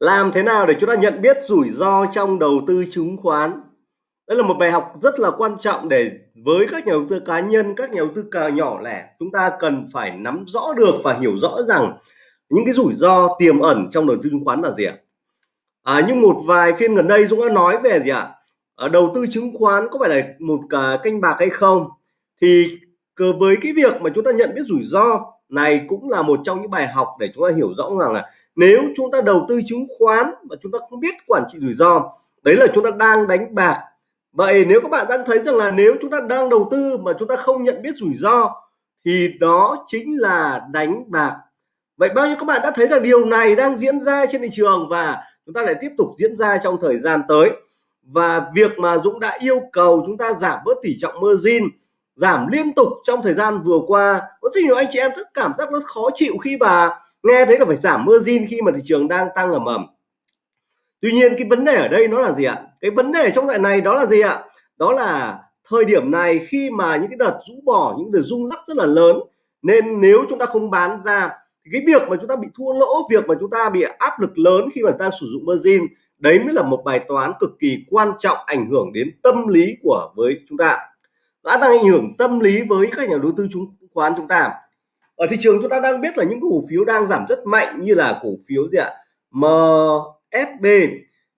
Làm thế nào để chúng ta nhận biết rủi ro trong đầu tư chứng khoán? Đây là một bài học rất là quan trọng để với các nhà đầu tư cá nhân, các nhà đầu tư cà nhỏ lẻ, chúng ta cần phải nắm rõ được và hiểu rõ rằng những cái rủi ro tiềm ẩn trong đầu tư chứng khoán là gì ạ? À, nhưng một vài phiên gần đây Dũng đã nói về gì ạ? À, đầu tư chứng khoán có phải là một cả canh bạc hay không? Thì với cái việc mà chúng ta nhận biết rủi ro này cũng là một trong những bài học để chúng ta hiểu rõ rằng là nếu chúng ta đầu tư chứng khoán mà chúng ta không biết quản trị rủi ro, đấy là chúng ta đang đánh bạc. Vậy nếu các bạn đang thấy rằng là nếu chúng ta đang đầu tư mà chúng ta không nhận biết rủi ro, thì đó chính là đánh bạc. Vậy bao nhiêu các bạn đã thấy rằng điều này đang diễn ra trên thị trường và chúng ta lại tiếp tục diễn ra trong thời gian tới? Và việc mà Dũng đã yêu cầu chúng ta giảm bớt tỷ trọng margin giảm liên tục trong thời gian vừa qua. Có rất nhiều anh chị em rất cảm giác nó khó chịu khi mà nghe thấy là phải giảm margin khi mà thị trường đang tăng ầm ầm. Tuy nhiên cái vấn đề ở đây nó là gì ạ? Cái vấn đề trong đoạn này đó là gì ạ? Đó là thời điểm này khi mà những cái đợt rũ bỏ, những đợt rung lắc rất là lớn. Nên nếu chúng ta không bán ra, thì cái việc mà chúng ta bị thua lỗ, việc mà chúng ta bị áp lực lớn khi mà ta sử dụng margin, đấy mới là một bài toán cực kỳ quan trọng ảnh hưởng đến tâm lý của với chúng ta đã đang ảnh hưởng tâm lý với các nhà đầu tư chứng khoán chúng ta. Ở thị trường chúng ta đang biết là những cổ phiếu đang giảm rất mạnh như là cổ phiếu gì ạ? MSB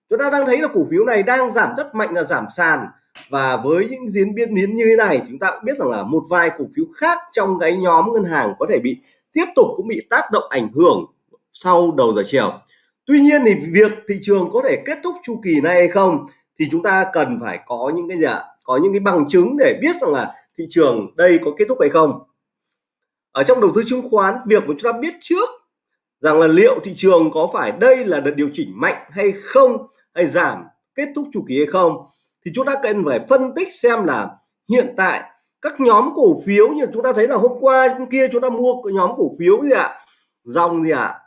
chúng ta đang thấy là cổ phiếu này đang giảm rất mạnh là giảm sàn. Và với những diễn biến biến như thế này chúng ta cũng biết rằng là một vài cổ phiếu khác trong cái nhóm ngân hàng có thể bị tiếp tục cũng bị tác động ảnh hưởng sau đầu giờ chiều. Tuy nhiên thì việc thị trường có thể kết thúc chu kỳ này hay không thì chúng ta cần phải có những cái gì ạ? Có những cái bằng chứng để biết rằng là thị trường đây có kết thúc hay không. Ở trong đầu tư chứng khoán, việc mà chúng ta biết trước rằng là liệu thị trường có phải đây là đợt điều chỉnh mạnh hay không, hay giảm kết thúc chu kỳ hay không, thì chúng ta cần phải phân tích xem là hiện tại các nhóm cổ phiếu như chúng ta thấy là hôm qua kia chúng ta mua nhóm cổ phiếu gì ạ? Dòng gì ạ?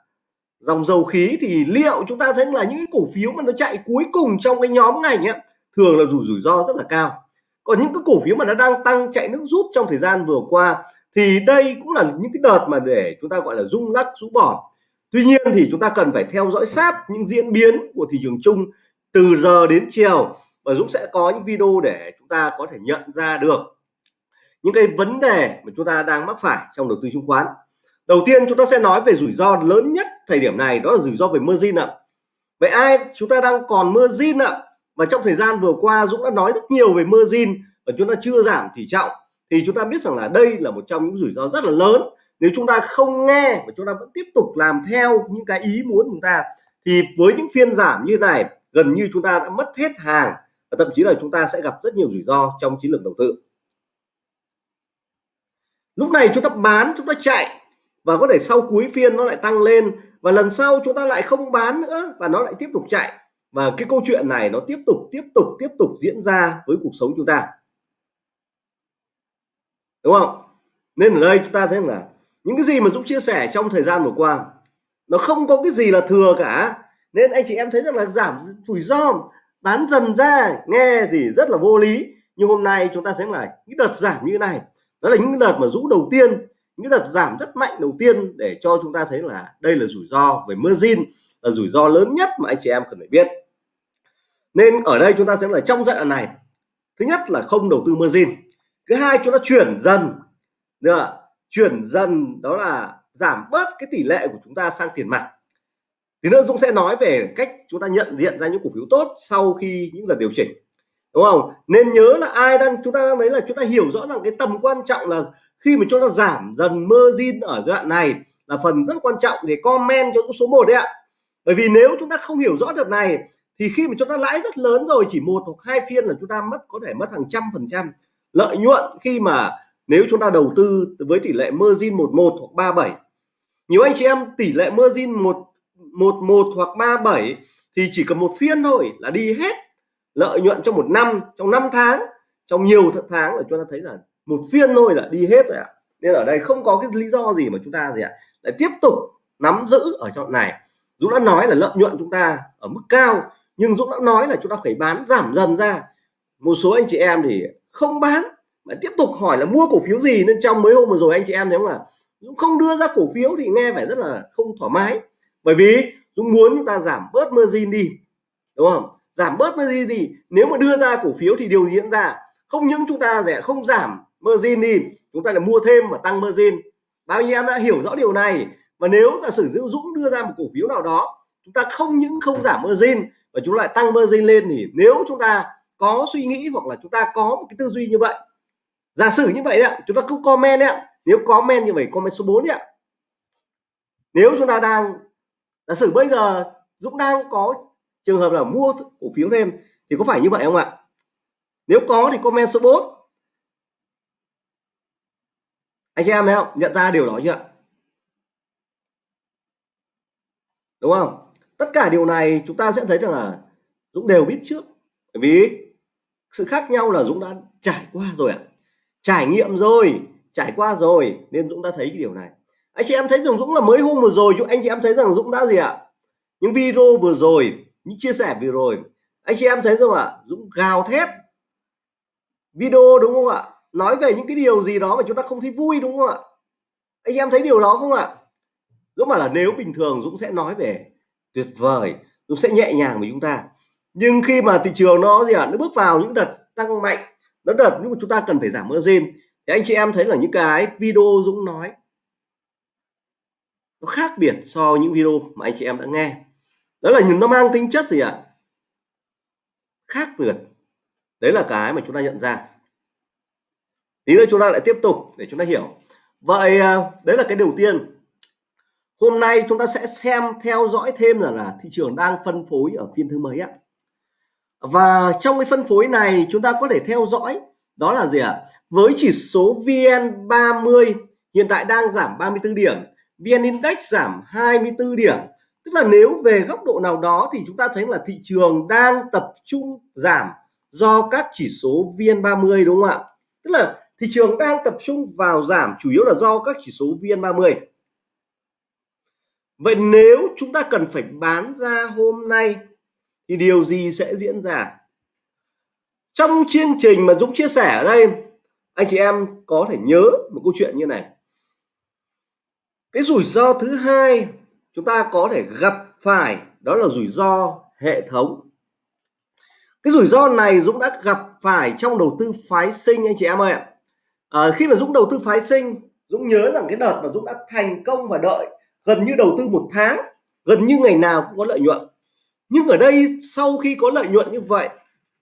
Dòng dầu khí thì liệu chúng ta thấy là những cổ phiếu mà nó chạy cuối cùng trong cái nhóm ngành ấy thường là rủi rủi ro rất là cao còn những cái cổ phiếu mà nó đang tăng chạy nước rút trong thời gian vừa qua thì đây cũng là những cái đợt mà để chúng ta gọi là rung lắc, rũ bỏ. Tuy nhiên thì chúng ta cần phải theo dõi sát những diễn biến của thị trường chung từ giờ đến chiều và Dũng sẽ có những video để chúng ta có thể nhận ra được những cái vấn đề mà chúng ta đang mắc phải trong đầu tư chứng khoán. Đầu tiên chúng ta sẽ nói về rủi ro lớn nhất thời điểm này, đó là rủi ro về margin ạ. Vậy ai chúng ta đang còn margin ạ? Và trong thời gian vừa qua Dũng đã nói rất nhiều về margin và chúng ta chưa giảm tỷ trọng thì chúng ta biết rằng là đây là một trong những rủi ro rất là lớn. Nếu chúng ta không nghe và chúng ta vẫn tiếp tục làm theo những cái ý muốn chúng ta, thì với những phiên giảm như này, gần như chúng ta đã mất hết hàng, và thậm chí là chúng ta sẽ gặp rất nhiều rủi ro trong chiến lược đầu tư. Lúc này chúng ta bán, chúng ta chạy, và có thể sau cuối phiên nó lại tăng lên, và lần sau chúng ta lại không bán nữa, và nó lại tiếp tục chạy và cái câu chuyện này nó tiếp tục tiếp tục tiếp tục diễn ra với cuộc sống chúng ta. Đúng không? Nên ở đây chúng ta thấy là những cái gì mà Dũng chia sẻ trong thời gian vừa qua, nó không có cái gì là thừa cả. Nên anh chị em thấy rằng là giảm rủi ro, bán dần ra, nghe gì rất là vô lý. Nhưng hôm nay chúng ta thấy là những đợt giảm như này, đó là những đợt mà rũ đầu tiên, những đợt giảm rất mạnh đầu tiên để cho chúng ta thấy là đây là rủi ro về margin, là rủi ro lớn nhất mà anh chị em cần phải biết nên ở đây chúng ta sẽ là trong giai đoạn này, thứ nhất là không đầu tư margin, thứ hai chúng ta chuyển dần, được chuyển dần đó là giảm bớt cái tỷ lệ của chúng ta sang tiền mặt. Thì nữa Dũng sẽ nói về cách chúng ta nhận diện ra những cổ phiếu tốt sau khi những lần điều chỉnh, đúng không? Nên nhớ là ai đang, chúng ta đang đấy là chúng ta hiểu rõ rằng cái tầm quan trọng là khi mà chúng ta giảm dần margin ở giai đoạn này là phần rất quan trọng để comment cho số 1 đấy ạ. Bởi vì nếu chúng ta không hiểu rõ được này thì khi mà chúng ta lãi rất lớn rồi, chỉ một hoặc hai phiên là chúng ta mất, có thể mất hàng trăm phần trăm. Lợi nhuận khi mà nếu chúng ta đầu tư với tỷ lệ margin 11 hoặc 37 nhiều anh chị em, tỷ lệ margin 1 11 hoặc 37 thì chỉ cần một phiên thôi là đi hết lợi nhuận trong một năm, trong 5 tháng. Trong nhiều tháng là chúng ta thấy là một phiên thôi là đi hết rồi ạ. Nên ở đây không có cái lý do gì mà chúng ta gì ạ, lại tiếp tục nắm giữ ở trong này. Dũng đã nói là lợi nhuận chúng ta ở mức cao nhưng Dũng đã nói là chúng ta phải bán giảm dần ra. Một số anh chị em thì không bán, mà tiếp tục hỏi là mua cổ phiếu gì, nên trong mấy hôm vừa rồi anh chị em nếu mà Dũng không đưa ra cổ phiếu thì nghe phải rất là không thoải mái. Bởi vì Dũng muốn chúng ta giảm bớt margin đi, đúng không? Giảm bớt margin đi, nếu mà đưa ra cổ phiếu thì điều gì diễn ra? Không những chúng ta sẽ không giảm margin đi, chúng ta lại mua thêm và tăng margin. Bao nhiêu em đã hiểu rõ điều này? Và nếu giả sử Dũng đưa ra một cổ phiếu nào đó, chúng ta không những không giảm margin và chúng lại tăng margin lên thì nếu chúng ta có suy nghĩ hoặc là chúng ta có một cái tư duy như vậy, giả sử như vậy đấy chúng ta cứ comment đấy nếu comment như vậy, comment số 4 đấy nếu chúng ta đang, giả sử bây giờ Dũng đang có trường hợp là mua cổ phiếu thêm thì có phải như vậy không ạ? Nếu có thì comment số 4 anh chị em thấy không? Nhận ra điều đó chưa đúng không? Tất cả điều này chúng ta sẽ thấy rằng là Dũng đều biết trước. Bởi vì sự khác nhau là Dũng đã trải qua rồi ạ. Trải nghiệm rồi, trải qua rồi, nên Dũng đã thấy cái điều này. Anh chị em thấy rằng Dũng là mới hôm vừa rồi anh chị em thấy rằng Dũng đã gì ạ? Những video vừa rồi, những chia sẻ vừa rồi. Anh chị em thấy không ạ? Dũng gào thét. Video đúng không ạ? Nói về những cái điều gì đó mà chúng ta không thấy vui đúng không ạ? Anh em thấy điều đó không ạ? Dũng bảo là nếu bình thường Dũng sẽ nói về tuyệt vời. Nó sẽ nhẹ nhàng với chúng ta. Nhưng khi mà thị trường nó gì ạ, nó bước vào những đợt tăng mạnh, nó đợt nhưng mà chúng ta cần phải giảm margin, thì anh chị em thấy là những cái video Dũng nói, nó khác biệt so với những video mà anh chị em đã nghe. Đó là những nó mang tính chất gì ạ? Khác biệt. Đấy là cái mà chúng ta nhận ra. Tí nữa chúng ta lại tiếp tục để chúng ta hiểu. Vậy à, đấy là cái đầu tiên hôm nay chúng ta sẽ xem, theo dõi thêm là là thị trường đang phân phối ở phiên thứ mấy ạ? Và trong cái phân phối này chúng ta có thể theo dõi, đó là gì ạ? Với chỉ số VN30 hiện tại đang giảm 34 điểm, VN Index giảm 24 điểm. Tức là nếu về góc độ nào đó thì chúng ta thấy là thị trường đang tập trung giảm do các chỉ số VN30 đúng không ạ? Tức là thị trường đang tập trung vào giảm, chủ yếu là do các chỉ số VN30 vậy nếu chúng ta cần phải bán ra hôm nay thì điều gì sẽ diễn ra? Trong chương trình mà Dũng chia sẻ ở đây anh chị em có thể nhớ một câu chuyện như này. Cái rủi ro thứ hai chúng ta có thể gặp phải đó là rủi ro hệ thống. Cái rủi ro này Dũng đã gặp phải trong đầu tư phái sinh anh chị em ơi ạ. À, khi mà Dũng đầu tư phái sinh Dũng nhớ rằng cái đợt mà Dũng đã thành công và đợi gần như đầu tư một tháng, gần như ngày nào cũng có lợi nhuận. Nhưng ở đây sau khi có lợi nhuận như vậy,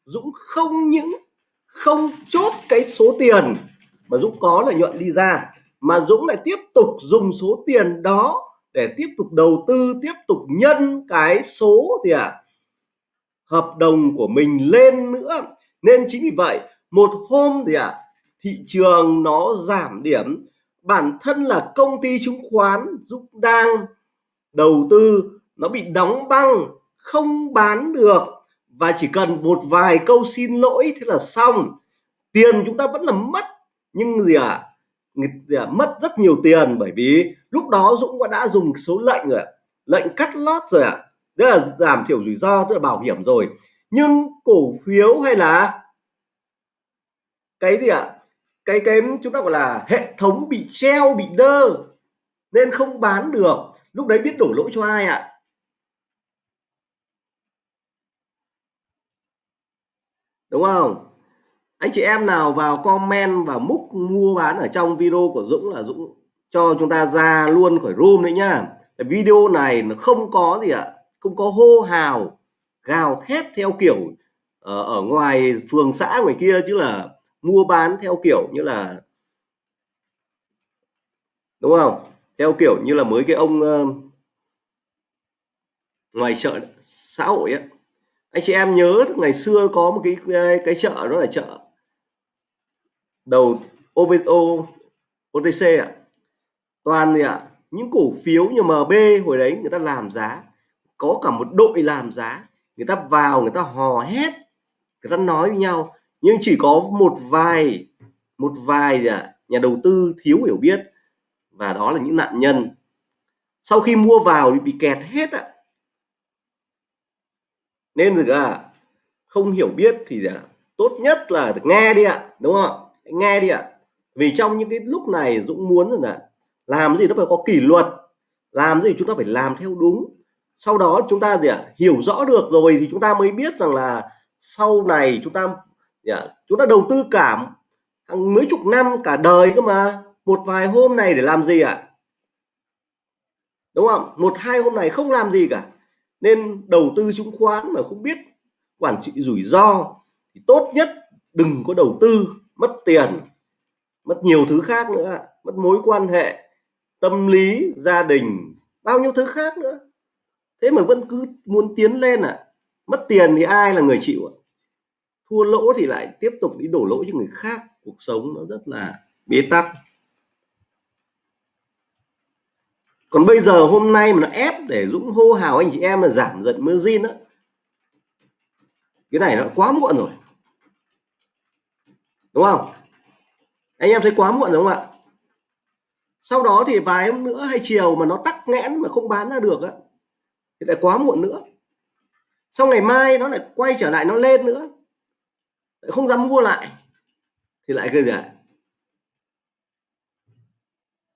Dũng không những không chốt cái số tiền mà Dũng có lợi nhuận đi ra, mà Dũng lại tiếp tục dùng số tiền đó để tiếp tục đầu tư, tiếp tục nhân cái số thì à hợp đồng của mình lên nữa. Nên chính vì vậy, một hôm thì à thị trường nó giảm điểm bản thân là công ty chứng khoán Dũng đang đầu tư nó bị đóng băng không bán được và chỉ cần một vài câu xin lỗi thế là xong tiền chúng ta vẫn là mất nhưng gì ạ à? à, mất rất nhiều tiền bởi vì lúc đó Dũng đã dùng số lệnh rồi lệnh cắt lót rồi ạ tức là giảm thiểu rủi ro tức là bảo hiểm rồi nhưng cổ phiếu hay là cái gì ạ à? Cái cái chúng ta gọi là hệ thống bị treo bị đơ nên không bán được. Lúc đấy biết đổ lỗi cho ai ạ? À? đúng không? Anh chị em nào vào comment và múc mua bán ở trong video của Dũng là Dũng cho chúng ta ra luôn khỏi room đấy nhá. Video này nó không có gì ạ không có hô hào gào thét theo kiểu ở, ở ngoài phường xã ngoài kia chứ là mua bán theo kiểu như là đúng không? Theo kiểu như là mới cái ông uh, ngoài chợ xã hội ấy anh chị em nhớ ngày xưa có một cái cái chợ đó là chợ đầu OBO OTC ạ. Toàn gì ạ? Những cổ phiếu như MB hồi đấy người ta làm giá có cả một đội làm giá. Người ta vào người ta hò hét người ta nói với nhau nhưng chỉ có một vài một vài à, nhà đầu tư thiếu hiểu biết. Và đó là những nạn nhân. Sau khi mua vào thì bị kẹt hết ạ. Nên được à không hiểu biết thì à, tốt nhất là được nghe đi ạ đúng không nghe đi ạ. Vì trong những cái lúc này Dũng muốn là làm gì nó phải có kỷ luật. Làm gì chúng ta phải làm theo đúng. Sau đó chúng ta gì ạ? Hiểu rõ được rồi thì chúng ta mới biết rằng là sau này chúng ta yeah. chúng ta đầu tư cả hàng mấy chục năm cả đời cơ mà. Một vài hôm này để làm gì ạ? Đúng không? Một, hai hôm này không làm gì cả. Nên đầu tư chứng khoán mà không biết quản trị rủi ro thì tốt nhất đừng có đầu tư, mất tiền, mất nhiều thứ khác nữa mất mối quan hệ, tâm lý, gia đình, bao nhiêu thứ khác nữa. Thế mà vẫn cứ muốn tiến lên à mất tiền thì ai là người chịu ạ? Thua lỗ thì lại tiếp tục đi đổ lỗi cho người khác. Cuộc sống nó rất là bế tắc. Còn bây giờ hôm nay mà nó ép để Dũng hô hào anh chị em là giảm dần margin á, cái này nó quá muộn rồi. Đúng không? Anh em thấy quá muộn đúng không ạ? Sau đó thì vài hôm nữa hay chiều mà nó tắc nghẽn mà không bán ra được á, thì lại quá muộn nữa. Sau ngày mai nó lại quay trở lại, nó lên nữa không dám mua lại, thì lại cái gì ạ?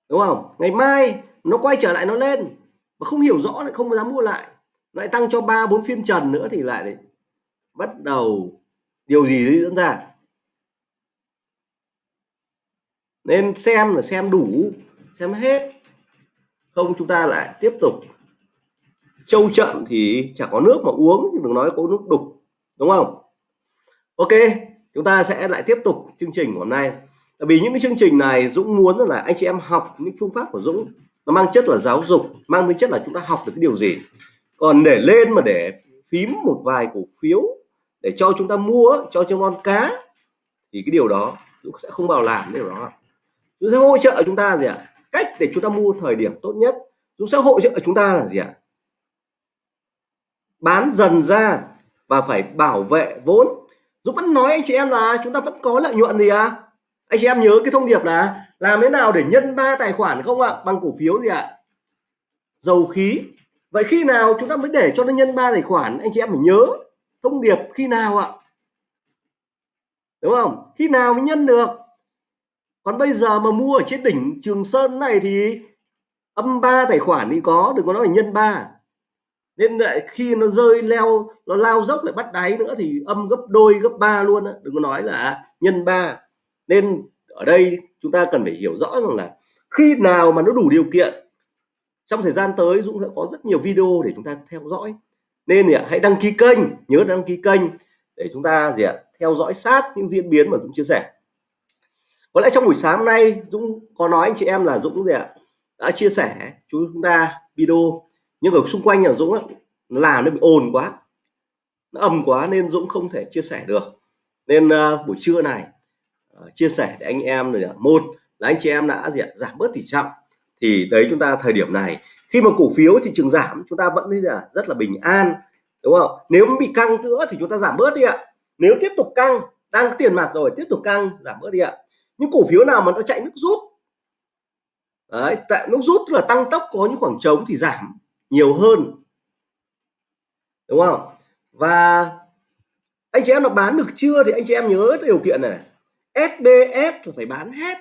Đúng không? Ngày mai nó quay trở lại nó lên, mà không hiểu rõ lại không dám mua lại. Lại tăng cho ba, bốn phiên trần nữa thì lại đấy bắt đầu điều gì diễn ra. Nên xem là xem đủ, xem hết. Không chúng ta lại tiếp tục trâu chậm thì chẳng có nước mà uống đừng nói có nước đục, đúng không? Ok, chúng ta sẽ lại tiếp tục chương trình của hôm nay. Tại vì những cái chương trình này Dũng muốn là anh chị em học những phương pháp của Dũng. Nó mang chất là giáo dục, mang tính chất là chúng ta học được cái điều gì. Còn để lên mà để phím một vài cổ phiếu, để cho chúng ta mua, cho cho con cá, thì cái điều đó Dũng sẽ không bao làm điều đó. Dũng sẽ hỗ trợ chúng ta gì ạ? À? cách để chúng ta mua thời điểm tốt nhất. Dũng sẽ hỗ trợ chúng ta là gì ạ? À? bán dần ra và phải bảo vệ vốn. Dũng vẫn nói anh chị em là chúng ta vẫn có lợi nhuận gì à anh chị em nhớ cái thông điệp là làm thế nào để nhân ba tài khoản không ạ? Bằng cổ phiếu gì ạ? Dầu khí. Vậy khi nào chúng ta mới để cho nó nhân ba tài khoản? Anh chị em phải nhớ thông điệp khi nào ạ? Đúng không? Khi nào mới nhân được? Còn bây giờ mà mua ở trên đỉnh Trường Sơn này thì âm ba tài khoản thì có, đừng có nói là nhân ba nên lại khi nó rơi leo, nó lao dốc lại bắt đáy nữa thì âm gấp đôi, gấp ba luôn á. Đừng có nói là à, nhân ba. Nên ở đây chúng ta cần phải hiểu rõ rằng là khi nào mà nó đủ điều kiện, trong thời gian tới Dũng sẽ có rất nhiều video để chúng ta theo dõi. Nên thì hãy đăng ký kênh, nhớ đăng ký kênh để chúng ta gì ạ, theo dõi sát những diễn biến mà Dũng chia sẻ. Có lẽ trong buổi sáng hôm nay Dũng có nói anh chị em là Dũng gì ạ, đã chia sẻ chúng ta video nhưng ở xung quanh nhà Dũng á, nó làm nó bị ồn quá. Nó ầm quá nên Dũng không thể chia sẻ được. Nên uh, buổi trưa này uh, chia sẻ để anh em rồi một là anh chị em đã gì ạ giảm bớt tỷ trọng. Thì đấy chúng ta thời điểm này khi mà cổ phiếu thị trường giảm chúng ta vẫn thấy là rất là bình an đúng không? Nếu bị căng nữa thì chúng ta giảm bớt đi ạ. Nếu tiếp tục căng đang tiền mặt rồi tiếp tục căng giảm bớt đi ạ. Những cổ phiếu nào mà nó chạy nước rút? Đấy tại nước rút là tăng tốc có những khoảng trống thì giảm nhiều hơn. Đúng không? Và anh chị em nó bán được chưa thì anh chị em nhớ điều kiện này SBS là phải bán hết.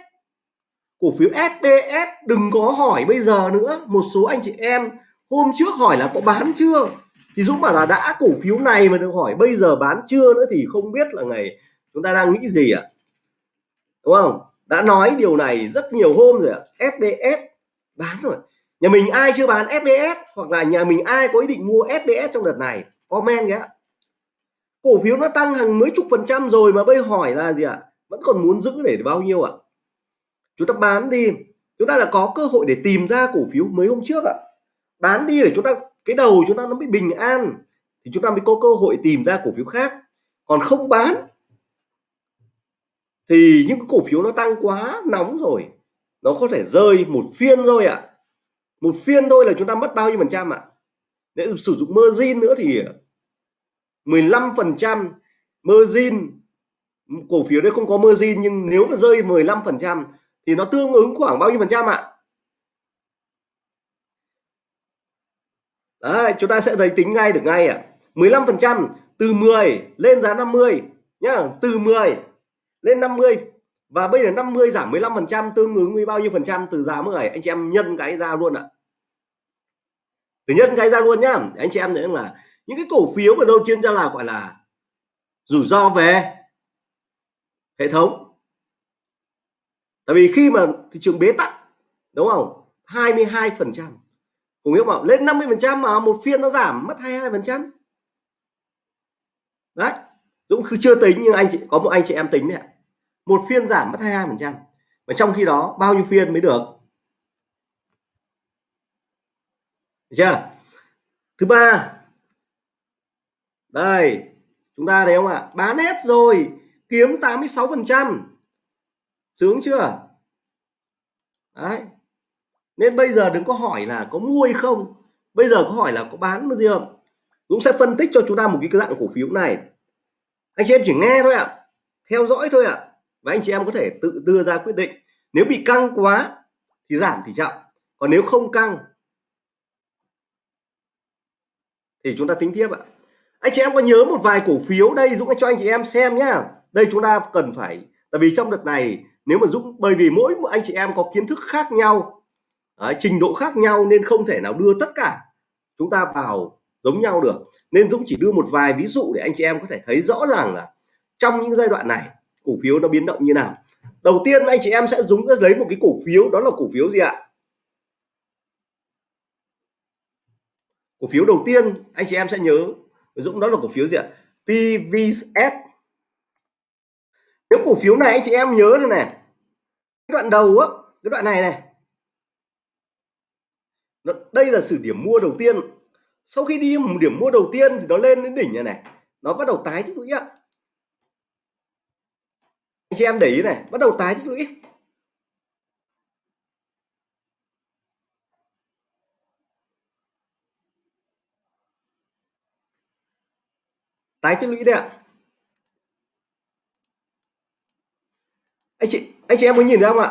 Cổ phiếu SBS đừng có hỏi bây giờ nữa. Một số anh chị em hôm trước hỏi là có bán chưa? Thì Dũng bảo là đã, cổ phiếu này mà được hỏi bây giờ bán chưa nữa thì không biết là ngày chúng ta đang nghĩ gì ạ. À? đúng không? Đã nói điều này rất nhiều hôm rồi ạ. À. SBS bán rồi nhà mình ai chưa bán SBS hoặc là nhà mình ai có ý định mua SBS trong đợt này comment nhé cổ phiếu nó tăng hàng mấy chục phần trăm rồi mà bây hỏi là gì ạ à? vẫn còn muốn giữ để bao nhiêu ạ à? chúng ta bán đi chúng ta là có cơ hội để tìm ra cổ phiếu mấy hôm trước ạ à. bán đi để chúng ta, cái đầu chúng ta nó bị bình an, thì chúng ta mới có cơ hội tìm ra cổ phiếu khác còn không bán, thì những cổ phiếu nó tăng quá nóng rồi nó có thể rơi một phiên thôi ạ à một phiên thôi là chúng ta mất bao nhiêu phần trăm ạ? Nếu sử dụng margin nữa thì 15 phần trăm margin. Cổ phiếu đấy không có margin, nhưng nếu mà rơi 15 phần trăm thì nó tương ứng khoảng bao nhiêu phần trăm ạ? Đấy, chúng ta sẽ thấy tính ngay được ngay ạ. 15 phần trăm từ 10 lên giá 50 nhá, từ 10 lên 50 và bây giờ 50 giảm 15 phần trăm, tương ứng với bao nhiêu phần trăm từ giá 10 anh chị em nhân cái ra luôn ạ. Thứ nhất, cái ra luôn nhá. Anh chị em thấy là những cái cổ phiếu mà đâu chuyên ra là gọi là rủi ro về hệ thống. Tại vì khi mà thị trường bế tắc, đúng không? 22 phần trăm. Cùng nghĩa bảo lên 50 phần trăm mà một phiên nó giảm, mất 22 phần trăm. Đấy Dũng chưa tính, nhưng anh chị, có một anh chị em tính này một phiên giảm mất 22 phần trăm. Và trong khi đó, bao nhiêu phiên mới được? Được chưa? Thứ ba. Đây, chúng ta thấy không ạ? Bán hết rồi, kiếm 86 phần trăm. Sướng chưa? Đấy. Nên bây giờ đừng có hỏi là có mua hay không. Bây giờ có hỏi là có bán bao nhiêu Dũng sẽ phân tích cho chúng ta một cái dạng cổ phiếu này. Anh chị em chỉ nghe thôi ạ. Theo dõi thôi ạ và anh chị em có thể tự đưa ra quyết định. Nếu bị căng quá thì giảm tỷ trọng còn nếu không căng thì chúng ta tính tiếp ạ. Anh chị em có nhớ một vài cổ phiếu đây Dũng? Cho anh chị em xem nhá. Đây chúng ta cần phải tại vì trong đợt này nếu mà Dũng bởi vì mỗi anh chị em có kiến thức khác nhau đấy, trình độ khác nhau nên không thể nào đưa tất cả chúng ta vào giống nhau được. Nên Dũng chỉ đưa một vài ví dụ để anh chị em có thể thấy rõ ràng là trong những giai đoạn này cổ phiếu nó biến động như nào? Đầu tiên anh chị em sẽ dùng lấy một cái cổ phiếu, đó là cổ phiếu gì ạ? Cổ phiếu đầu tiên, anh chị em sẽ nhớ Dũng đó là cổ phiếu gì ạ? PVS nếu cổ phiếu này anh chị em nhớ đây này, cái đoạn đầu á, cái đoạn này này đây là sự điểm mua đầu tiên. Sau khi đi một điểm mua đầu tiên thì nó lên đến đỉnh này này, nó bắt đầu tái tích lũy ạ anh chị em để ý này, bắt đầu tái tích lũy. Tái tích lũy đấy ạ. Anh chị anh chị em có nhìn ra không ạ?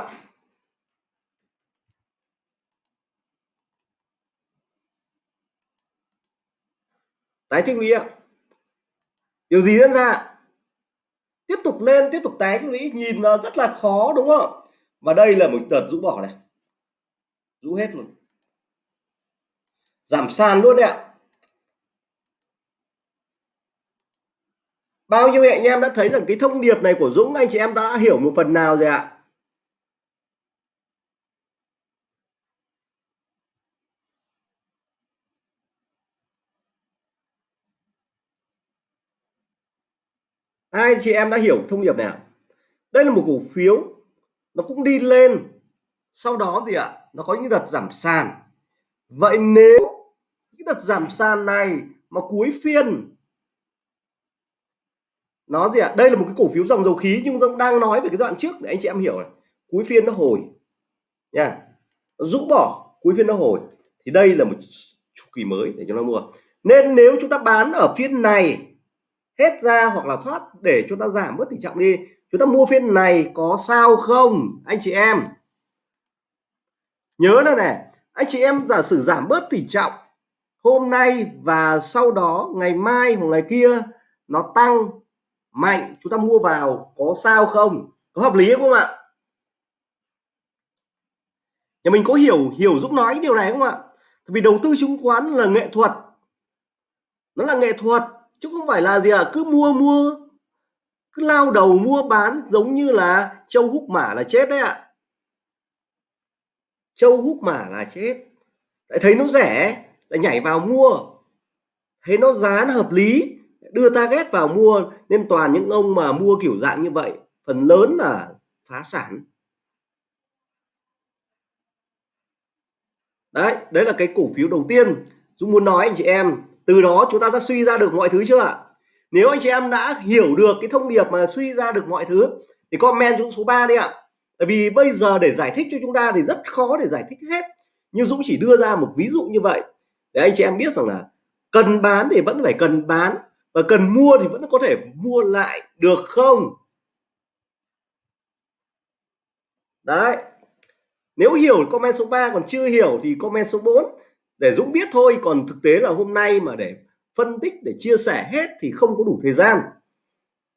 Tái tích lũy ạ. Điều gì diễn ra tiếp tục lên, tiếp tục tái tích lũy nhìn nó rất là khó, đúng không? Và đây là một đợt rũ bỏ này. Rũ hết luôn. Giảm sàn luôn đấy ạ. Bao nhiêu anh em đã thấy rằng cái thông điệp này của Dũng, anh chị em đã hiểu một phần nào rồi ạ? Hai chị em đã hiểu thông điệp nào đây là một cổ phiếu, nó cũng đi lên. Sau đó thì ạ, nó có những đợt giảm sàn. Vậy nếu những đợt giảm sàn này mà cuối phiên, nó gì ạ, đây là một cái cổ phiếu dòng dầu khí nhưng Dũng đang nói về cái đoạn trước để anh chị em hiểu này. Cuối phiên nó hồi, nha. Rũ bỏ, cuối phiên nó hồi. Thì đây là một chu kỳ mới để chúng ta mua. Nên nếu chúng ta bán ở phiên này hết ra hoặc là thoát để chúng ta giảm bớt tỷ trọng đi. Chúng ta mua phiên này có sao không, anh chị em? Nhớ là này, anh chị em giả sử giảm bớt tỷ trọng hôm nay và sau đó, ngày mai hoặc ngày kia, nó tăng mạnh, chúng ta mua vào có sao không? Có hợp lý không ạ? Nhà mình có hiểu hiểu giúp nói điều này không ạ? Vì đầu tư chứng khoán là nghệ thuật. Nó là nghệ thuật chứ không phải là gì à cứ mua mua. Cứ lao đầu mua bán giống như là châu húc mả là chết đấy ạ. À. châu húc mả là chết. Lại thấy nó rẻ lại nhảy vào mua. Thấy nó giá nó hợp lý, đưa target vào mua. Nên toàn những ông mà mua kiểu dạng như vậy, phần lớn là phá sản. Đấy đấy là cái cổ phiếu đầu tiên. Dũng muốn nói anh chị em từ đó chúng ta đã suy ra được mọi thứ chưa ạ? Nếu anh chị em đã hiểu được cái thông điệp mà suy ra được mọi thứ, thì comment Dũng số 3 đi ạ. Tại vì bây giờ để giải thích cho chúng ta thì rất khó để giải thích hết. Nhưng Dũng chỉ đưa ra một ví dụ như vậy. Để anh chị em biết rằng là cần bán thì vẫn phải cần bán và cần mua thì vẫn có thể mua lại được không? Đấy. Nếu hiểu comment số 3 còn chưa hiểu thì comment số 4 để Dũng biết thôi còn thực tế là hôm nay mà để phân tích để chia sẻ hết thì không có đủ thời gian.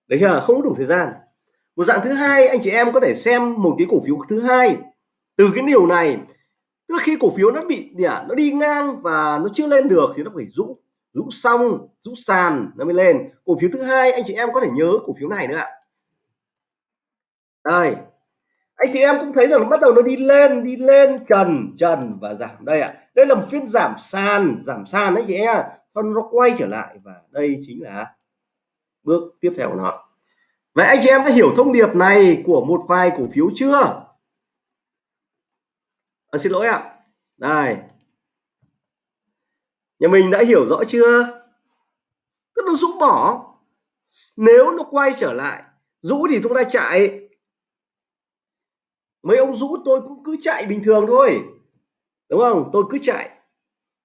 Đấy chưa? Không có đủ thời gian. Một dạng thứ hai anh chị em có thể xem một cái cổ phiếu thứ hai. Từ cái điều này tức là khi cổ phiếu nó bị gì à, nó đi ngang và nó chưa lên được thì nó phải rũ rũ xong rũ sàn nó mới lên. Cổ phiếu thứ hai anh chị em có thể nhớ cổ phiếu này nữa ạ. Đây anh chị em cũng thấy rằng bắt đầu nó đi lên đi lên trần trần và giảm. Đây ạ đây là một phiên giảm sàn giảm sàn đấy chị em còn nó quay trở lại và đây chính là bước tiếp theo của nó. Vậy anh chị em đã hiểu thông điệp này của một vài cổ phiếu chưa? À, xin lỗi ạ. Đây. Nhà mình đã hiểu rõ chưa? Tức nó rũ bỏ. Nếu nó quay trở lại rũ thì chúng ta chạy mấy ông rũ tôi cũng cứ chạy bình thường thôi, đúng không? Tôi cứ chạy.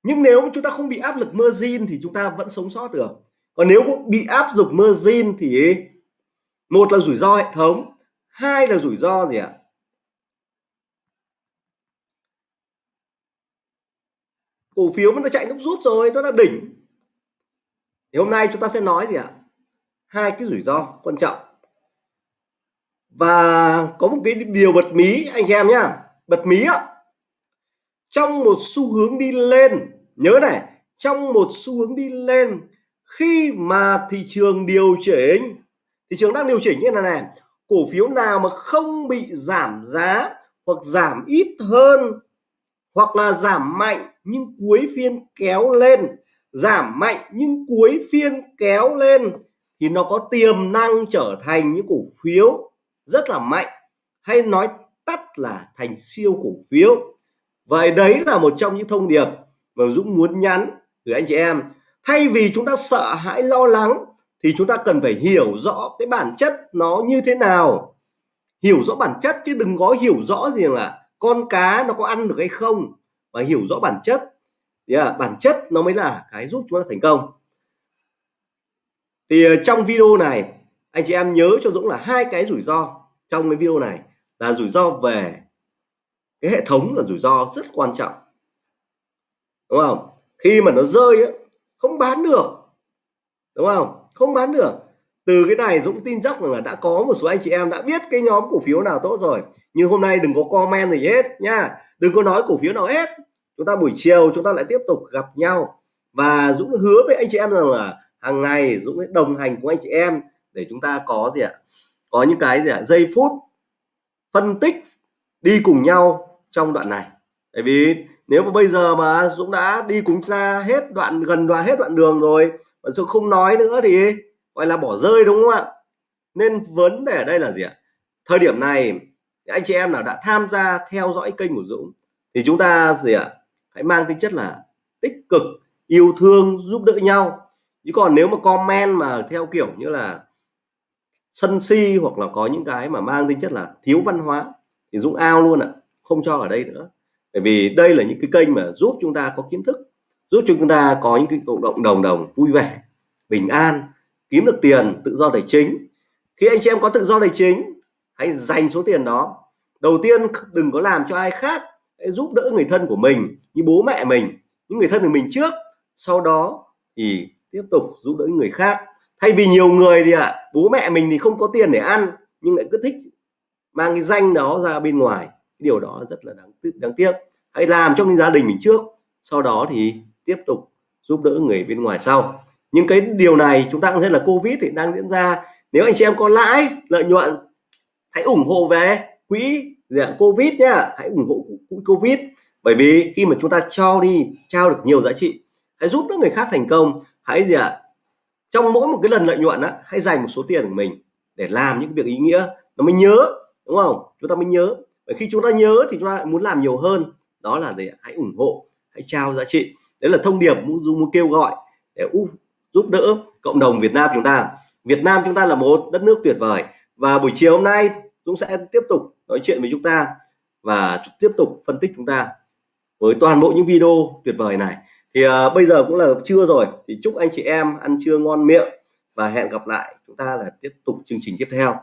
Nhưng nếu chúng ta không bị áp lực margin thì chúng ta vẫn sống sót được. Còn nếu bị áp dụng margin thì một là rủi ro hệ thống, hai là rủi ro gì ạ? Cổ phiếu nó chạy nước rút rồi, nó đã đỉnh. Thì hôm nay chúng ta sẽ nói gì ạ? Hai cái rủi ro quan trọng và có một cái điều bật mí, anh em nhá. Bật mí ạ trong một xu hướng đi lên, nhớ này, trong một xu hướng đi lên, khi mà thị trường điều chỉnh, thị trường đang điều chỉnh như thế này này, cổ phiếu nào mà không bị giảm giá hoặc giảm ít hơn hoặc là giảm mạnh nhưng cuối phiên kéo lên, giảm mạnh nhưng cuối phiên kéo lên thì nó có tiềm năng trở thành những cổ phiếu rất là mạnh hay nói tắt là thành siêu cổ phiếu. Vậy đấy là một trong những thông điệp mà Dũng muốn nhắn gửi anh chị em. Thay vì chúng ta sợ hãi lo lắng thì chúng ta cần phải hiểu rõ cái bản chất nó như thế nào. Hiểu rõ bản chất chứ đừng có hiểu rõ gì là con cá nó có ăn được hay không và hiểu rõ bản chất. Yeah, à, bản chất nó mới là cái giúp chúng ta thành công. Thì à, trong video này anh chị em nhớ cho Dũng là hai cái rủi ro trong cái video này là rủi ro về cái hệ thống là rủi ro rất quan trọng. Đúng không? Khi mà nó rơi ấy, không bán được. Đúng không? Không bán được. Từ cái này Dũng tin chắc rằng là đã có một số anh chị em đã biết cái nhóm cổ phiếu nào tốt rồi. Nhưng hôm nay đừng có comment gì hết nha. Đừng có nói cổ phiếu nào hết. Chúng ta buổi chiều chúng ta lại tiếp tục gặp nhau. Và Dũng hứa với anh chị em rằng là hàng ngày Dũng sẽ đồng hành cùng anh chị em để chúng ta có gì ạ? Có những cái gì ạ? Giây phút phân tích đi cùng nhau trong đoạn này. Tại vì nếu mà bây giờ mà Dũng đã đi cùng ra hết đoạn, gần đoạn hết đoạn đường rồi, mà Dũng không nói nữa thì gọi là bỏ rơi, đúng không ạ? Nên vấn đề ở đây là gì ạ? Thời điểm này, anh chị em nào đã tham gia theo dõi kênh của Dũng thì chúng ta gì ạ? Hãy mang tính chất là tích cực, yêu thương, giúp đỡ nhau. Chứ còn nếu mà comment mà theo kiểu như là sân si hoặc là có những cái mà mang tính chất là thiếu văn hóa thì Dũng ao luôn ạ, không cho ở đây nữa. Bởi vì đây là những cái kênh mà giúp chúng ta có kiến thức, giúp chúng ta có những cái cộng đồng đồng đồng vui vẻ, bình an, kiếm được tiền, tự do tài chính. Khi anh chị em có tự do tài chính, hãy dành số tiền đó. Đầu tiên, đừng có làm cho ai khác hãy giúp đỡ người thân của mình, như bố mẹ mình, những người thân của mình trước. Sau đó thì tiếp tục giúp đỡ người khác thay vì nhiều người thì ạ à, bố mẹ mình thì không có tiền để ăn nhưng lại cứ thích mang cái danh đó ra bên ngoài. Điều đó rất là đáng đáng tiếc. Hãy làm cho cái gia đình mình trước sau đó thì tiếp tục giúp đỡ người bên ngoài sau. Nhưng cái điều này chúng ta cũng thấy là covid thì đang diễn ra. Nếu anh chị em có lãi lợi nhuận hãy ủng hộ về quỹ covid nhá. Hãy ủng hộ quỹ covid. Bởi vì khi mà chúng ta cho đi trao được nhiều giá trị hãy giúp đỡ người khác thành công hãy gì ạ trong mỗi một cái lần lợi nhuận á, hãy dành một số tiền của mình để làm những việc ý nghĩa nó mới nhớ, đúng không? Chúng ta mới nhớ. Và khi chúng ta nhớ thì chúng ta muốn làm nhiều hơn. Đó là gì hãy ủng hộ, hãy trao giá trị. Đấy là thông điệp muốn muốn kêu gọi để giúp đỡ cộng đồng Việt Nam chúng ta. Việt Nam chúng ta là một đất nước tuyệt vời. Và buổi chiều hôm nay, Dũng sẽ tiếp tục nói chuyện với chúng ta và tiếp tục phân tích chúng ta với toàn bộ những video tuyệt vời này thì uh, bây giờ cũng là trưa rồi thì chúc anh chị em ăn trưa ngon miệng và hẹn gặp lại chúng ta là tiếp tục chương trình tiếp theo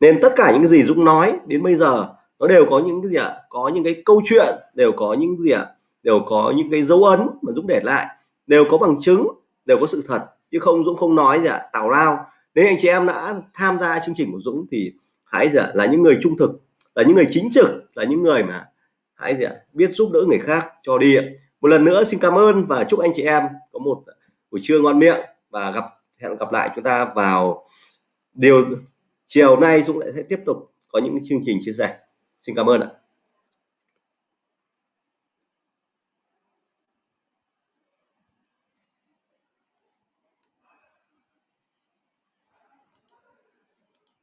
nên tất cả những cái gì Dũng nói đến bây giờ nó đều có những cái gì ạ à? có những cái câu chuyện đều có những gì ạ à? đều có những cái dấu ấn mà Dũng để lại đều có bằng chứng đều có sự thật chứ không Dũng không nói gì ạ à? tào lao nếu anh chị em đã tham gia chương trình của Dũng thì hãy là những người trung thực là những người chính trực là những người mà hãy gì ạ biết giúp đỡ người khác cho đi ạ một lần nữa xin cảm ơn và chúc anh chị em có một buổi trưa ngon miệng và gặp, hẹn gặp lại chúng ta vào điều, chiều nay Dũng lại sẽ tiếp tục có những chương trình chia sẻ. Xin cảm ơn ạ.